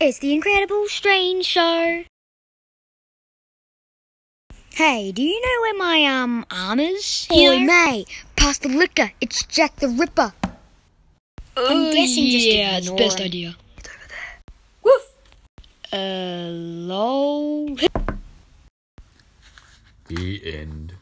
It's the Incredible Strange Show. Hey, do you know where my um arm is? Oi, mate, pass the liquor. It's Jack the Ripper. I'm oh, guessing just yeah, it's best him. idea. Woof. Uh, Hello. The end.